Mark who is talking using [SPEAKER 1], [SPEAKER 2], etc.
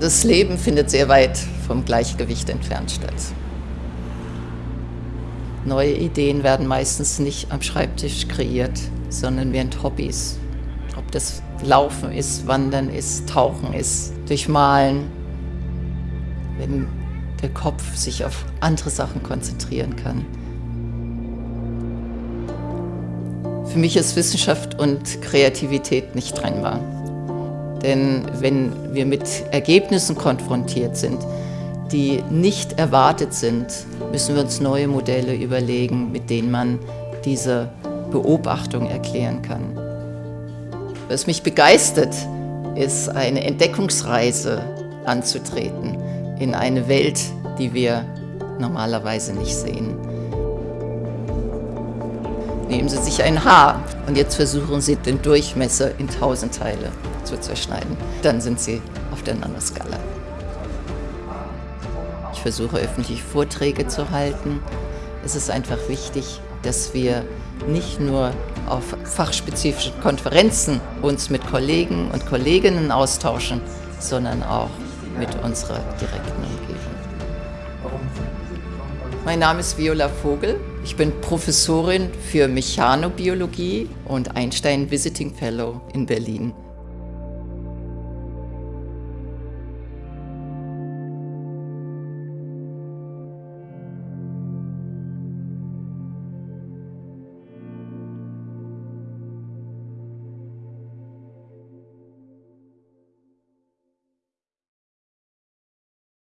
[SPEAKER 1] Das Leben findet sehr weit vom Gleichgewicht entfernt statt. Neue Ideen werden meistens nicht am Schreibtisch kreiert, sondern während Hobbys. Ob das Laufen ist, Wandern ist, Tauchen ist, durchmalen. Wenn der Kopf sich auf andere Sachen konzentrieren kann. Für mich ist Wissenschaft und Kreativität nicht trennbar. Denn wenn wir mit Ergebnissen konfrontiert sind, die nicht erwartet sind, müssen wir uns neue Modelle überlegen, mit denen man diese Beobachtung erklären kann. Was mich begeistert, ist eine Entdeckungsreise anzutreten in eine Welt, die wir normalerweise nicht sehen. Nehmen Sie sich ein Haar und jetzt versuchen Sie den Durchmesser in tausend Teile zu zerschneiden. Dann sind Sie auf der Nanoskala. Ich versuche öffentlich Vorträge zu halten. Es ist einfach wichtig, dass wir nicht nur auf fachspezifischen Konferenzen uns mit Kollegen und Kolleginnen austauschen, sondern auch mit unserer direkten Umgebung. Mein Name ist Viola Vogel. Ich bin Professorin für Mechanobiologie und Einstein Visiting Fellow in Berlin.